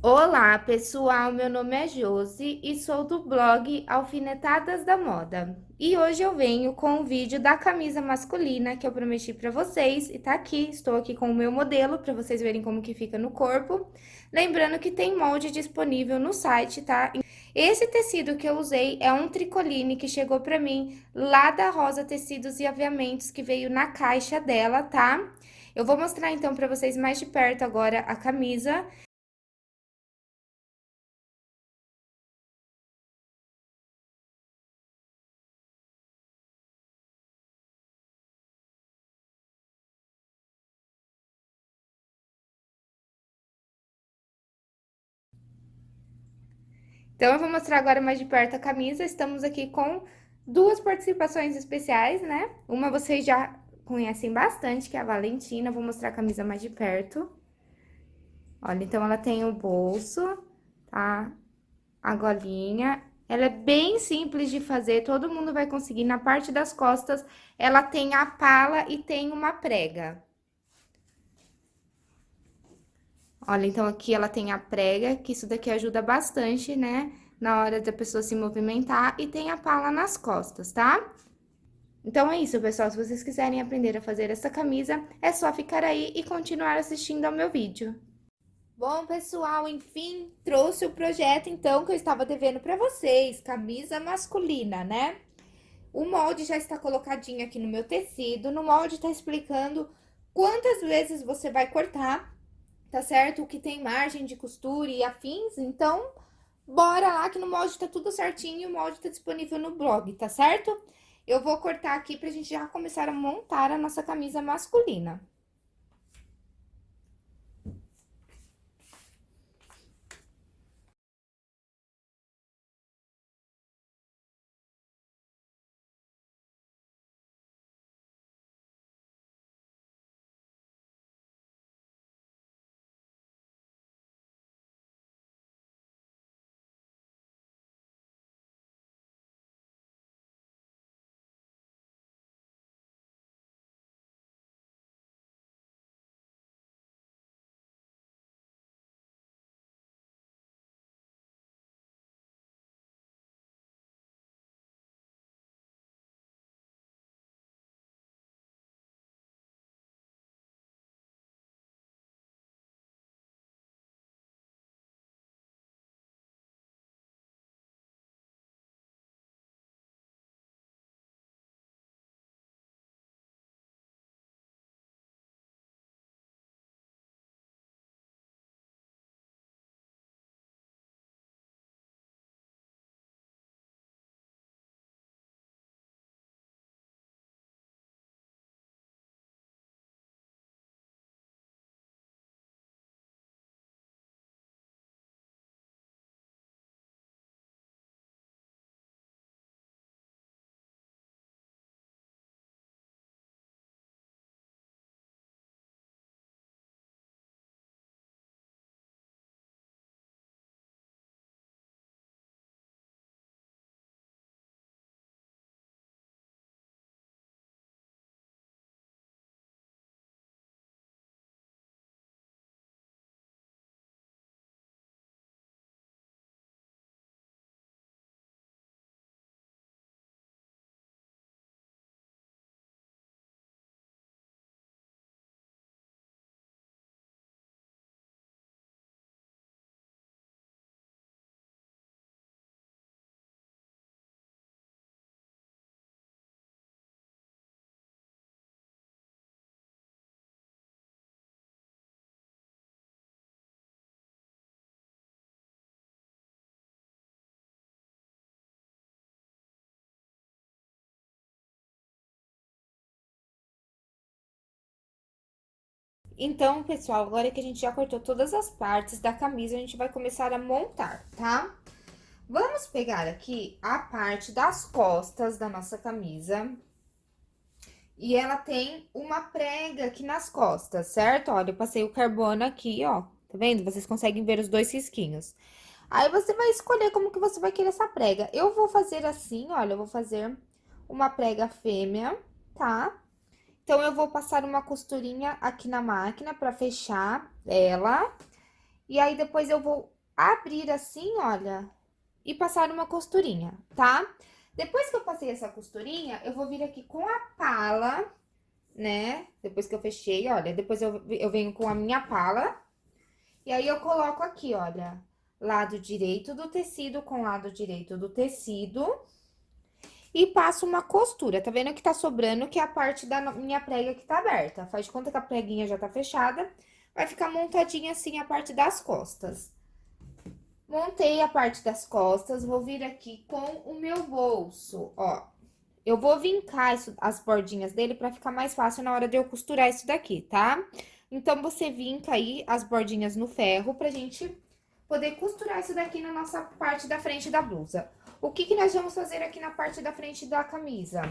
Olá, pessoal! Meu nome é Josi e sou do blog Alfinetadas da Moda. E hoje eu venho com o vídeo da camisa masculina que eu prometi pra vocês. E tá aqui, estou aqui com o meu modelo pra vocês verem como que fica no corpo. Lembrando que tem molde disponível no site, tá? Esse tecido que eu usei é um tricoline que chegou pra mim lá da Rosa Tecidos e Aviamentos, que veio na caixa dela, tá? Eu vou mostrar então pra vocês mais de perto agora a camisa. Então, eu vou mostrar agora mais de perto a camisa. Estamos aqui com duas participações especiais, né? Uma vocês já conhecem bastante, que é a Valentina. Vou mostrar a camisa mais de perto. Olha, então, ela tem o bolso, tá? A golinha. Ela é bem simples de fazer, todo mundo vai conseguir. Na parte das costas, ela tem a pala e tem uma prega. Olha, então aqui ela tem a prega, que isso daqui ajuda bastante, né? Na hora da pessoa se movimentar e tem a pala nas costas, tá? Então, é isso, pessoal. Se vocês quiserem aprender a fazer essa camisa, é só ficar aí e continuar assistindo ao meu vídeo. Bom, pessoal, enfim, trouxe o projeto, então, que eu estava devendo para vocês. Camisa masculina, né? O molde já está colocadinho aqui no meu tecido. No molde tá explicando quantas vezes você vai cortar tá certo? O que tem margem de costura e afins, então, bora lá que no molde tá tudo certinho, o molde tá disponível no blog, tá certo? Eu vou cortar aqui pra gente já começar a montar a nossa camisa masculina. Então, pessoal, agora que a gente já cortou todas as partes da camisa, a gente vai começar a montar, tá? Vamos pegar aqui a parte das costas da nossa camisa. E ela tem uma prega aqui nas costas, certo? Olha, eu passei o carbono aqui, ó. Tá vendo? Vocês conseguem ver os dois risquinhos. Aí, você vai escolher como que você vai querer essa prega. Eu vou fazer assim, olha, eu vou fazer uma prega fêmea, tá? Então, eu vou passar uma costurinha aqui na máquina pra fechar ela. E aí, depois eu vou abrir assim, olha, e passar uma costurinha, tá? Depois que eu passei essa costurinha, eu vou vir aqui com a pala, né? Depois que eu fechei, olha, depois eu, eu venho com a minha pala. E aí, eu coloco aqui, olha, lado direito do tecido com lado direito do tecido. E passo uma costura, tá vendo que tá sobrando, que é a parte da minha prega que tá aberta. Faz de conta que a preguinha já tá fechada, vai ficar montadinha assim a parte das costas. Montei a parte das costas, vou vir aqui com o meu bolso, ó. Eu vou vincar isso, as bordinhas dele pra ficar mais fácil na hora de eu costurar isso daqui, tá? Então, você vinca aí as bordinhas no ferro pra gente poder costurar isso daqui na nossa parte da frente da blusa. O que que nós vamos fazer aqui na parte da frente da camisa?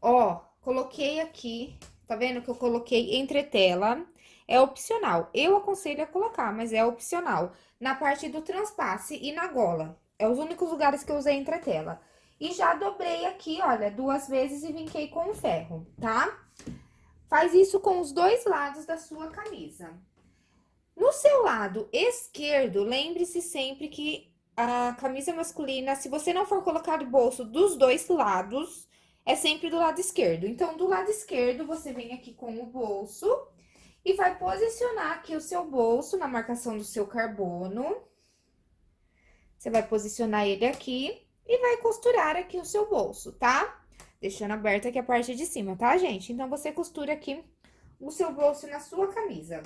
Ó, coloquei aqui, tá vendo que eu coloquei entretela? É opcional. Eu aconselho a colocar, mas é opcional. Na parte do transpasse e na gola. É os únicos lugares que eu usei entretela. E já dobrei aqui, olha, duas vezes e vinquei com o ferro, tá? Faz isso com os dois lados da sua camisa. No seu lado esquerdo, lembre-se sempre que a camisa masculina, se você não for colocar o bolso dos dois lados, é sempre do lado esquerdo. Então, do lado esquerdo, você vem aqui com o bolso e vai posicionar aqui o seu bolso na marcação do seu carbono. Você vai posicionar ele aqui e vai costurar aqui o seu bolso, tá? Deixando aberta aqui a parte de cima, tá, gente? Então, você costura aqui o seu bolso na sua camisa.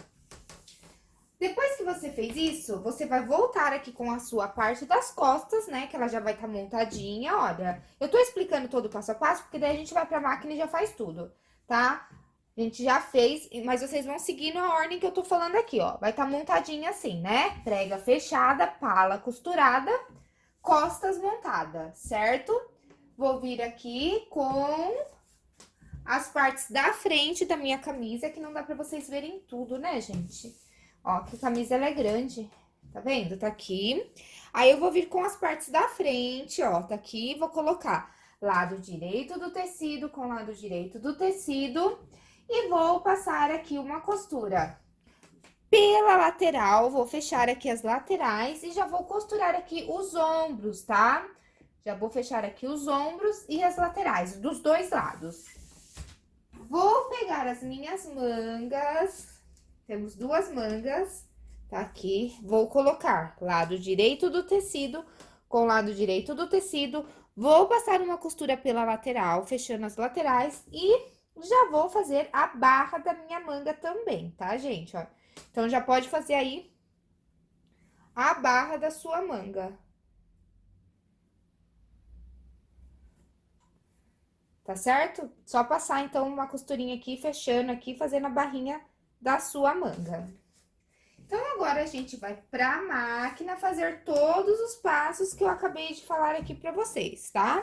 Depois que você fez isso, você vai voltar aqui com a sua parte das costas, né? Que ela já vai estar tá montadinha, olha. Eu tô explicando todo o passo a passo, porque daí a gente vai pra máquina e já faz tudo, tá? A gente já fez, mas vocês vão seguir na ordem que eu tô falando aqui, ó. Vai estar tá montadinha assim, né? Prega fechada, pala costurada, costas montada, certo? Vou vir aqui com as partes da frente da minha camisa, que não dá pra vocês verem tudo, né, gente? Ó, que a camisa ela é grande, tá vendo? Tá aqui. Aí, eu vou vir com as partes da frente, ó, tá aqui, vou colocar lado direito do tecido com lado direito do tecido e vou passar aqui uma costura pela lateral, vou fechar aqui as laterais e já vou costurar aqui os ombros, tá? Já vou fechar aqui os ombros e as laterais, dos dois lados. Vou pegar as minhas mangas temos duas mangas, tá aqui. Vou colocar lado direito do tecido com lado direito do tecido. Vou passar uma costura pela lateral, fechando as laterais e já vou fazer a barra da minha manga também, tá, gente? Ó, então, já pode fazer aí a barra da sua manga. Tá certo? Só passar, então, uma costurinha aqui, fechando aqui, fazendo a barrinha da sua manga. Então, agora, a gente vai pra máquina fazer todos os passos que eu acabei de falar aqui pra vocês, tá?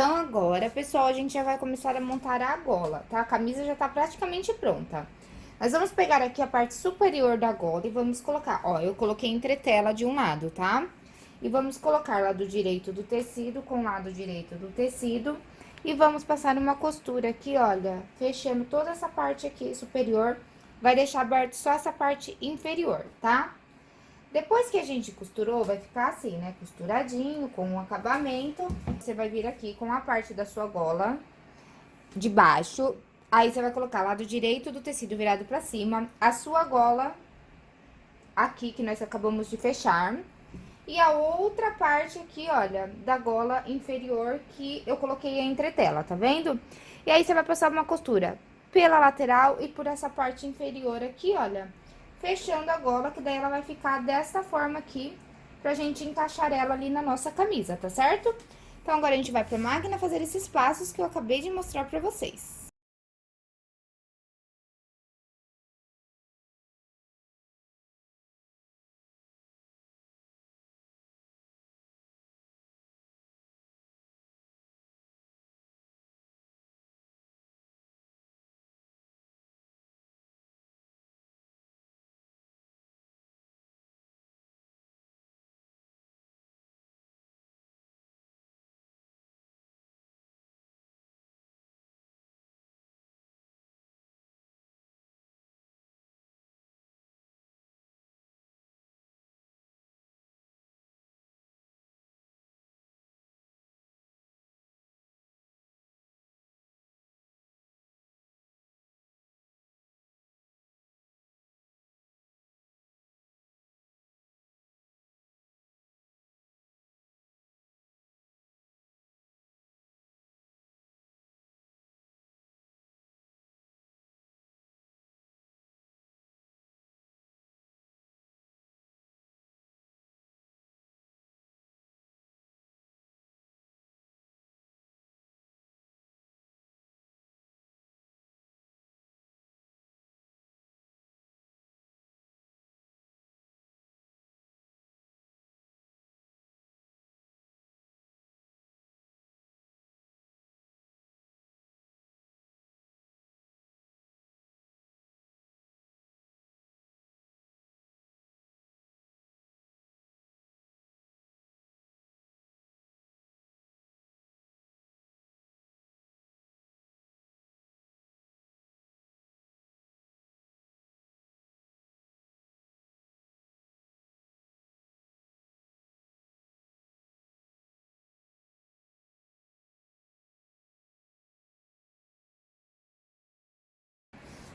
Então, agora, pessoal, a gente já vai começar a montar a gola, tá? A camisa já tá praticamente pronta. Nós vamos pegar aqui a parte superior da gola e vamos colocar, ó, eu coloquei entretela de um lado, tá? E vamos colocar lado direito do tecido com lado direito do tecido. E vamos passar uma costura aqui, olha, fechando toda essa parte aqui superior. Vai deixar aberto só essa parte inferior, tá? Depois que a gente costurou, vai ficar assim, né? Costuradinho, com um acabamento. Você vai vir aqui com a parte da sua gola de baixo. Aí, você vai colocar lado direito do tecido virado pra cima. A sua gola aqui, que nós acabamos de fechar. E a outra parte aqui, olha, da gola inferior que eu coloquei a entretela, tá vendo? E aí, você vai passar uma costura pela lateral e por essa parte inferior aqui, olha fechando a gola, que daí ela vai ficar desta forma aqui, pra gente encaixar ela ali na nossa camisa, tá certo? Então, agora a gente vai pra máquina fazer esses passos que eu acabei de mostrar pra vocês.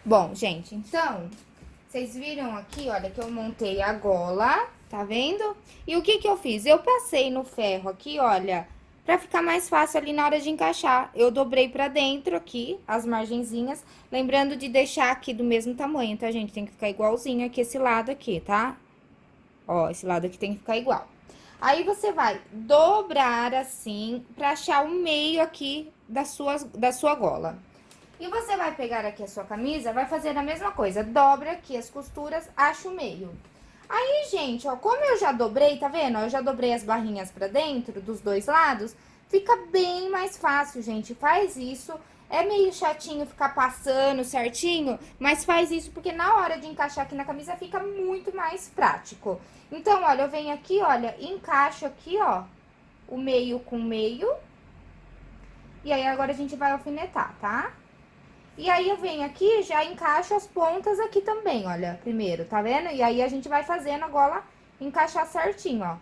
Bom, gente, então, vocês viram aqui, olha, que eu montei a gola, tá vendo? E o que que eu fiz? Eu passei no ferro aqui, olha, pra ficar mais fácil ali na hora de encaixar. Eu dobrei pra dentro aqui, as margenzinhas, lembrando de deixar aqui do mesmo tamanho, tá, gente? Tem que ficar igualzinho aqui esse lado aqui, tá? Ó, esse lado aqui tem que ficar igual. Aí, você vai dobrar assim, pra achar o meio aqui da sua, da sua gola. E você vai pegar aqui a sua camisa, vai fazer a mesma coisa, dobra aqui as costuras, acha o meio. Aí, gente, ó, como eu já dobrei, tá vendo? Eu já dobrei as barrinhas pra dentro, dos dois lados, fica bem mais fácil, gente. Faz isso, é meio chatinho ficar passando certinho, mas faz isso porque na hora de encaixar aqui na camisa fica muito mais prático. Então, olha, eu venho aqui, olha, encaixo aqui, ó, o meio com meio. E aí, agora a gente vai alfinetar, tá? E aí, eu venho aqui já encaixo as pontas aqui também, olha, primeiro, tá vendo? E aí, a gente vai fazendo a gola encaixar certinho, ó.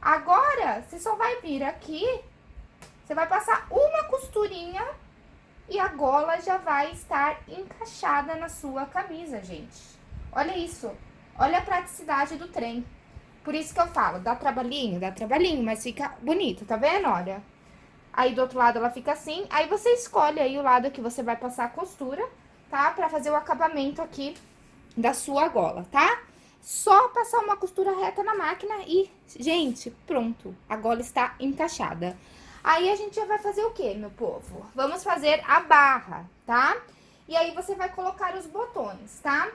Agora, você só vai vir aqui, você vai passar uma costurinha e a gola já vai estar encaixada na sua camisa, gente. Olha isso, olha a praticidade do trem. Por isso que eu falo, dá trabalhinho, dá trabalhinho, mas fica bonito, tá vendo? Olha. Aí do outro lado ela fica assim, aí você escolhe aí o lado que você vai passar a costura, tá? Pra fazer o acabamento aqui da sua gola, tá? Só passar uma costura reta na máquina e, gente, pronto, a gola está encaixada. Aí a gente já vai fazer o quê, meu povo? Vamos fazer a barra, tá? E aí você vai colocar os botões, tá?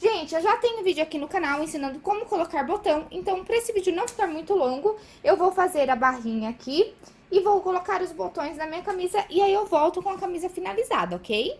Gente, eu já tenho vídeo aqui no canal ensinando como colocar botão, então pra esse vídeo não ficar muito longo, eu vou fazer a barrinha aqui e vou colocar os botões na minha camisa e aí eu volto com a camisa finalizada, ok?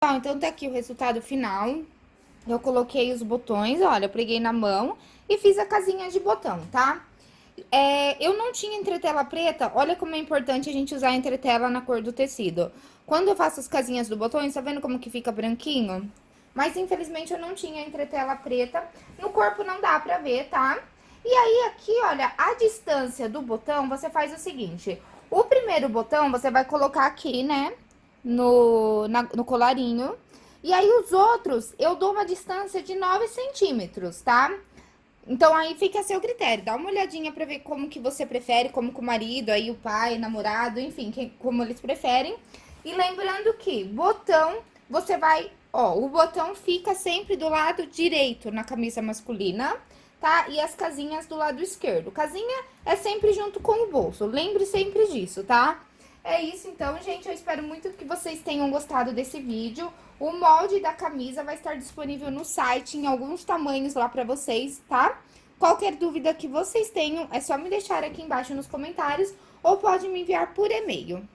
Bom, então tá aqui o resultado final. Eu coloquei os botões, olha, preguei na mão e fiz a casinha de botão, tá? É, eu não tinha entretela preta, olha como é importante a gente usar a entretela na cor do tecido. Quando eu faço as casinhas do botão, tá vendo como que fica branquinho? Mas, infelizmente, eu não tinha entretela preta. No corpo não dá pra ver, tá? E aí, aqui, olha, a distância do botão, você faz o seguinte. O primeiro botão, você vai colocar aqui, né? No, na, no colarinho. E aí, os outros, eu dou uma distância de 9 centímetros, tá? Então, aí fica a seu critério. Dá uma olhadinha pra ver como que você prefere, como que o marido, aí o pai, namorado, enfim, como eles preferem. E lembrando que botão, você vai... Ó, o botão fica sempre do lado direito na camisa masculina, tá? E as casinhas do lado esquerdo. Casinha é sempre junto com o bolso, lembre sempre disso, tá? É isso então, gente. Eu espero muito que vocês tenham gostado desse vídeo. O molde da camisa vai estar disponível no site, em alguns tamanhos lá pra vocês, tá? Qualquer dúvida que vocês tenham, é só me deixar aqui embaixo nos comentários ou pode me enviar por e-mail.